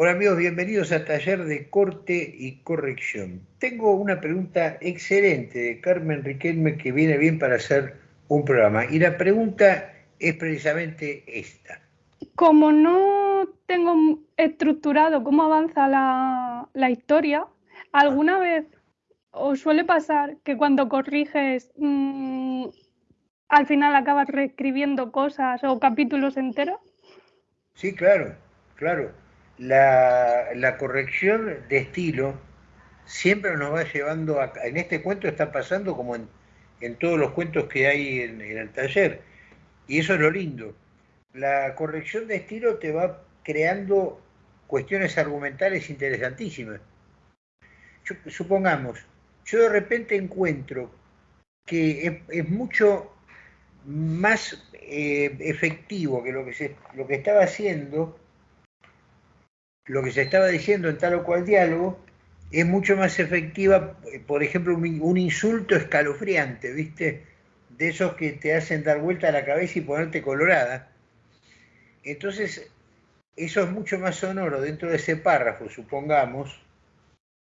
Hola amigos, bienvenidos a Taller de Corte y Corrección. Tengo una pregunta excelente de Carmen Riquelme que viene bien para hacer un programa. Y la pregunta es precisamente esta. Como no tengo estructurado cómo avanza la, historia, ¿alguna vez os suele pasar que cuando corriges mm, al final acabas reescribiendo cosas o capítulos enteros? Sí, claro, claro la, corrección de estilo siempre nos va llevando a... En este cuento está pasando como en, todos los cuentos que hay en, el taller. Y eso es lo lindo. La corrección de estilo te va creando cuestiones argumentales interesantísimas. supongamos, yo de repente encuentro que es, mucho más eh, efectivo que lo que, se, lo que estaba haciendo lo que se estaba diciendo en tal o cual diálogo es mucho más efectiva, por ejemplo, un, insulto escalofriante, ¿viste? De esos que te hacen dar vuelta a la cabeza y ponerte colorada. Entonces, eso es mucho más sonoro dentro de ese párrafo, supongamos.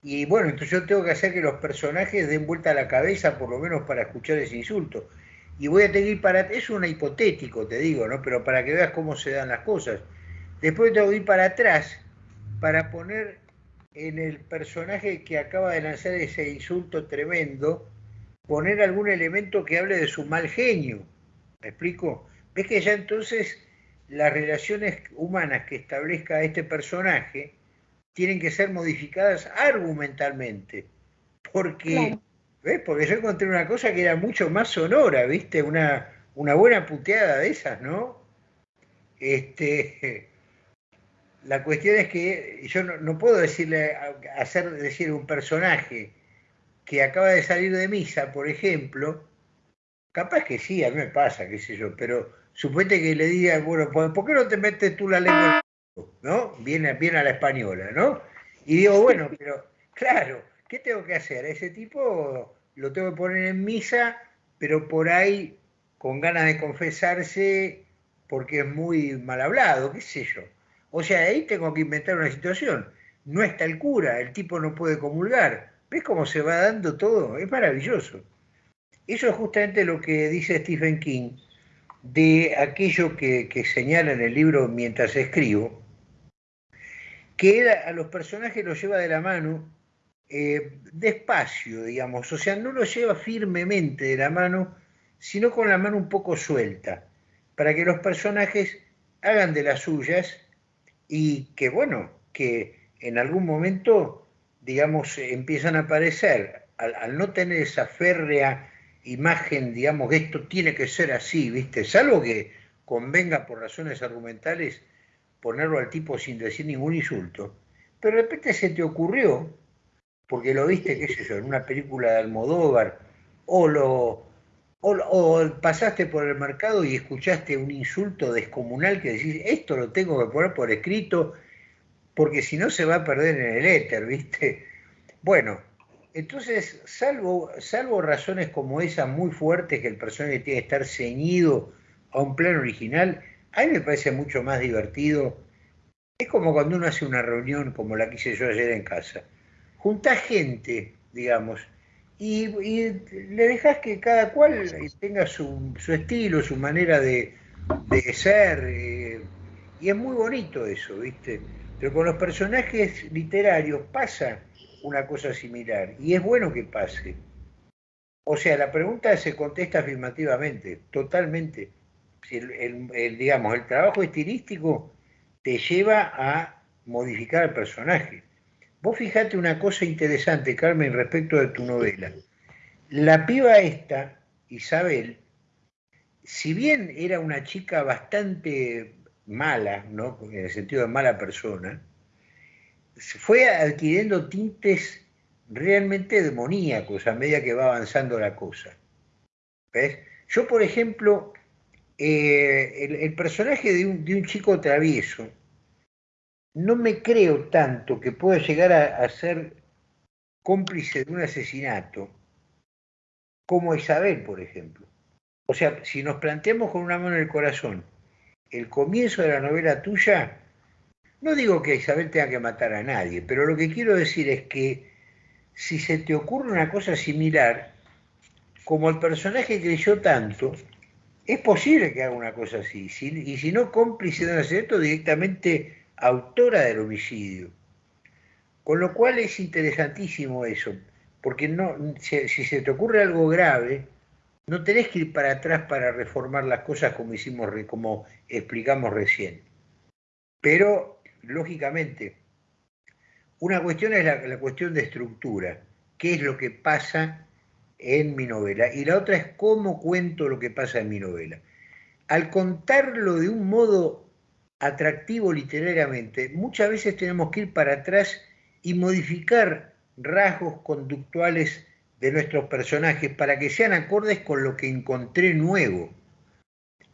Y bueno, entonces yo tengo que hacer que los personajes den vuelta a la cabeza, por lo menos para escuchar ese insulto. Y voy a tener para... Es un hipotético, te digo, ¿no? Pero para que veas cómo se dan las cosas. Después tengo que ir para atrás para poner en el personaje que acaba de lanzar ese insulto tremendo, poner algún elemento que hable de su mal genio. ¿Me explico? Ves que ya entonces las relaciones humanas que establezca este personaje tienen que ser modificadas argumentalmente. Porque, ¿ves? Porque yo encontré una cosa que era mucho más sonora, ¿viste? Una, una buena puteada de esas, ¿no? Este, la cuestión es que yo no, puedo decirle, hacer decir un personaje que acaba de salir de misa, por ejemplo, capaz que sí, a mí me pasa, qué sé yo, pero suponete que le diga, bueno, ¿por qué no te metes tú la lengua? ¿No? Viene, viene a la española, ¿no? Y digo, bueno, pero claro, ¿qué tengo que hacer? ese tipo lo tengo que poner en misa, pero por ahí con ganas de confesarse porque es muy mal hablado, qué sé yo. O sea, ahí tengo que inventar una situación. No está el cura, el tipo no puede comulgar. ¿Ves cómo se va dando todo? Es maravilloso. Eso es justamente lo que dice Stephen King de aquello que, señala en el libro mientras escribo, que a los personajes los lleva de la mano eh, despacio, digamos, o sea, no los lleva firmemente de la mano, sino con la mano un poco suelta, para que los personajes hagan de las suyas y que bueno, que en algún momento, digamos, empiezan a aparecer, al, no tener esa férrea imagen, digamos, esto tiene que ser así, ¿viste? Salvo que convenga por razones argumentales ponerlo al tipo sin decir ningún insulto, pero de repente se te ocurrió, porque lo viste, qué sé yo, en una película de Almodóvar, o lo, o, pasaste por el mercado y escuchaste un insulto descomunal que decís, esto lo tengo que poner por escrito, porque si no se va a perder en el éter, ¿viste? Bueno, entonces, salvo, salvo razones como esas muy fuertes que el personaje tiene que estar ceñido a un plano original, a mí me parece mucho más divertido. Es como cuando uno hace una reunión como la que hice yo ayer en casa. Junta gente, digamos, y, le dejas que cada cual tenga su, estilo, su manera de, ser, eh, y es muy bonito eso, ¿viste? Pero con los personajes literarios pasa una cosa similar, y es bueno que pase. O sea, la pregunta se contesta afirmativamente, totalmente. El, digamos, el trabajo estilístico te lleva a modificar el personaje. Vos fijate una cosa interesante, Carmen, respecto de tu novela. La piba esta, Isabel, si bien era una chica bastante mala, ¿no? en el sentido de mala persona, fue adquiriendo tintes realmente demoníacos a medida que va avanzando la cosa. ¿Ves? Yo, por ejemplo, eh, el, personaje de un chico travieso, no me creo tanto que pueda llegar a, ser cómplice de un asesinato como Isabel, por ejemplo. O sea, si nos planteamos con una mano en el corazón el comienzo de la novela tuya, No digo que Isabel tenga que matar a nadie, pero lo que quiero decir es que si se te ocurre una cosa similar, como el personaje creyó tanto, es posible que haga una cosa así. y si no cómplice de un asesinato, directamente autora del homicidio. Con lo cual es interesantísimo eso, porque no, si, se te ocurre algo grave, no tenés que ir para atrás para reformar las cosas como hicimos, como explicamos recién. Pero, lógicamente, una cuestión es la, la cuestión de estructura, qué es lo que pasa en mi novela, y la otra es cómo cuento lo que pasa en mi novela. Al contarlo de un modo atractivo literariamente, muchas veces tenemos que ir para atrás y modificar rasgos conductuales de nuestros personajes para que sean acordes con lo que encontré nuevo.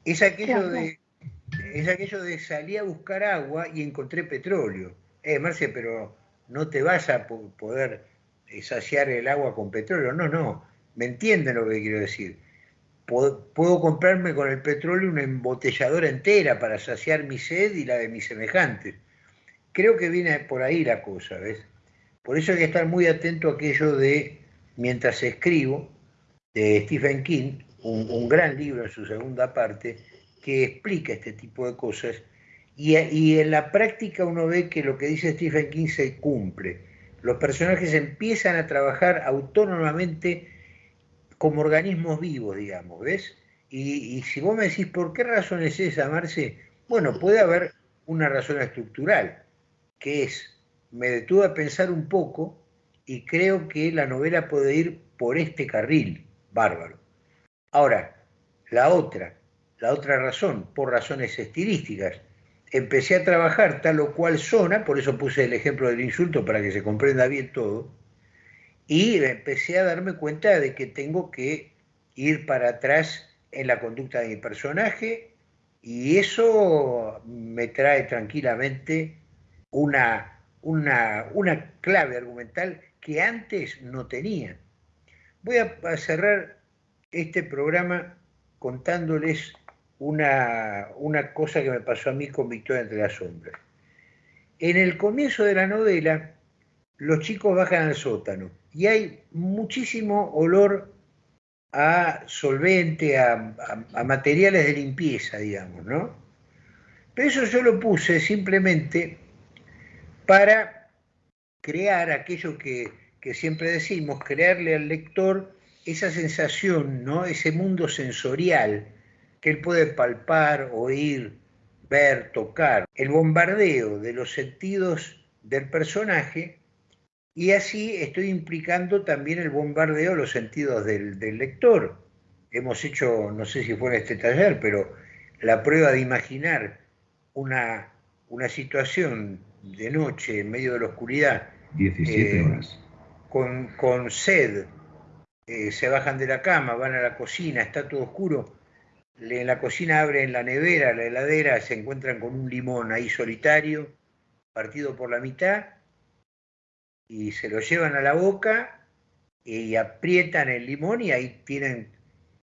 Es aquello de, es aquello de salí a buscar agua y encontré petróleo. Eh, Marcia, pero no te vas a poder saciar el agua con petróleo. No, no, me entienden lo que quiero decir. Puedo, comprarme con el petróleo una embotelladora entera para saciar mi sed y la de mis semejantes. Creo que viene por ahí la cosa, ¿ves? Por eso hay que estar muy atento a aquello de Mientras escribo, de Stephen King, un, gran libro en su segunda parte, que explica este tipo de cosas, y, y en la práctica uno ve que lo que dice Stephen King se cumple. Los personajes empiezan a trabajar autónomamente como organismos vivos, digamos, ¿ves? Y, si vos me decís, ¿por qué razón es esa, Marce? Bueno, puede haber una razón estructural, que es, me detuve a pensar un poco y creo que la novela puede ir por este carril, bárbaro. Ahora, la otra, la otra razón, por razones estilísticas, empecé a trabajar tal o cual zona, por eso puse el ejemplo del insulto para que se comprenda bien todo, y empecé a darme cuenta de que tengo que ir para atrás en la conducta de mi personaje y eso me trae tranquilamente una, una, una clave argumental que antes no tenía. Voy a, cerrar este programa contándoles una, una cosa que me pasó a mí con Victoria entre las sombras. En el comienzo de la novela, los chicos bajan al sótano y hay muchísimo olor a solvente, a, materiales de limpieza, digamos, ¿no? Pero eso yo lo puse simplemente para crear aquello que, que, siempre decimos, crearle al lector esa sensación, ¿no? Ese mundo sensorial que él puede palpar, oír, ver, tocar. El bombardeo de los sentidos del personaje y así estoy implicando también el bombardeo de los sentidos del, lector. Hemos hecho, no sé si fue en este taller, pero la prueba de imaginar una, una situación de noche en medio de la oscuridad. 17 eh, horas. Con, con sed, eh, se bajan de la cama, van a la cocina, está todo oscuro. En la cocina abren la nevera, la heladera, se encuentran con un limón ahí solitario, partido por la mitad, y se lo llevan a la boca y aprietan el limón y ahí tienen,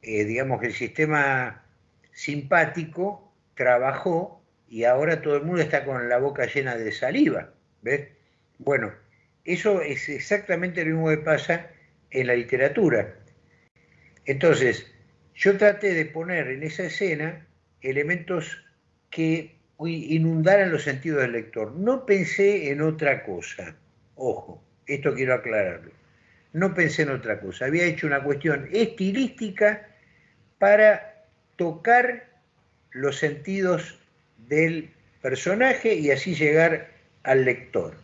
eh, digamos que el sistema simpático trabajó y ahora todo el mundo está con la boca llena de saliva. ¿Ves? Bueno, eso es exactamente lo mismo que pasa en la literatura. Entonces, yo traté de poner en esa escena elementos que inundaran los sentidos del lector. No pensé en otra cosa. Ojo, esto quiero aclararlo. No pensé en otra cosa. Había hecho una cuestión estilística para tocar los sentidos del personaje y así llegar al lector.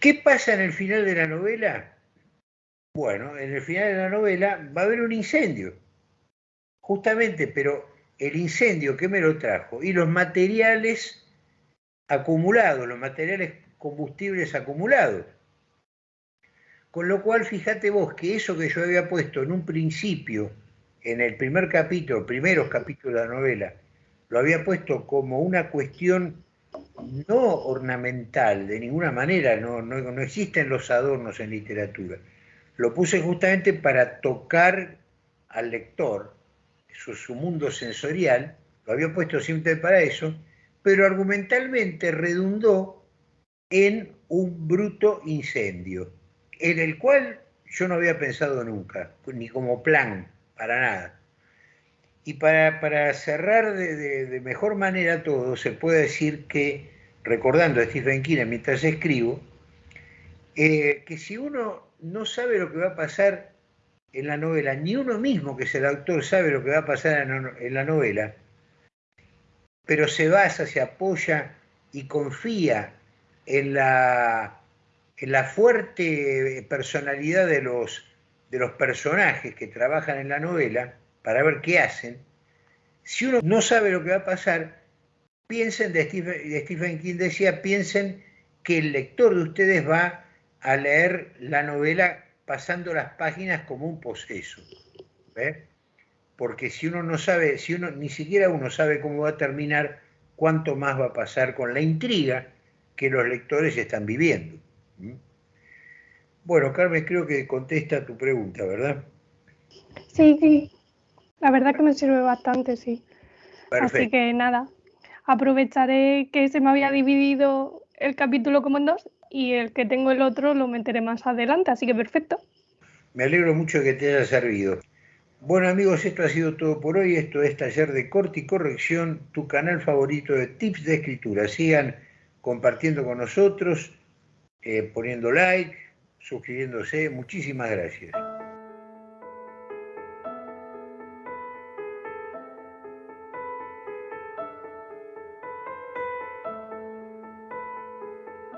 ¿Qué pasa en el final de la novela? Bueno, en el final de la novela va a haber un incendio, justamente, pero el incendio que me lo trajo y los materiales acumulados, los materiales combustibles acumulados. Con lo cual, fíjate vos que eso que yo había puesto en un principio, en el primer capítulo, primeros capítulos de la novela, lo había puesto como una cuestión no ornamental, de ninguna manera, no, no, existen los adornos en literatura. Lo puse justamente para tocar al lector, su, su mundo sensorial, lo había puesto siempre para eso, pero argumentalmente redundó en un bruto incendio, en el cual yo no había pensado nunca, ni como plan, para nada. Y para, cerrar de, mejor manera todo, se puede decir que, recordando a Stephen King mientras escribo, eh, que si uno no sabe lo que va a pasar en la novela, ni uno mismo que es el autor sabe lo que va a pasar en la novela, pero se basa, se apoya y confía en la, en la fuerte personalidad de los, de los personajes que trabajan en la novela para ver qué hacen, si uno no sabe lo que va a pasar, piensen, de Stephen, King decía, piensen que el lector de ustedes va a leer la novela pasando las páginas como un poseso. Porque si uno no sabe, si uno ni siquiera uno sabe cómo va a terminar, cuánto más va a pasar con la intriga que los lectores están viviendo. Bueno, Carmen, creo que contesta tu pregunta, ¿verdad? Sí, sí. La verdad que me sirve bastante, sí. Así que nada, aprovecharé que se me había dividido el capítulo como en dos y el que tengo el otro lo meteré más adelante, así que perfecto. Me alegro mucho de que te haya servido. Bueno amigos, esto ha sido todo por hoy. Esto es Taller de Corte y Corrección, tu canal favorito de tips de escritura. Sigan compartiendo con nosotros, eh, poniendo like, suscribiéndose. Muchísimas gracias.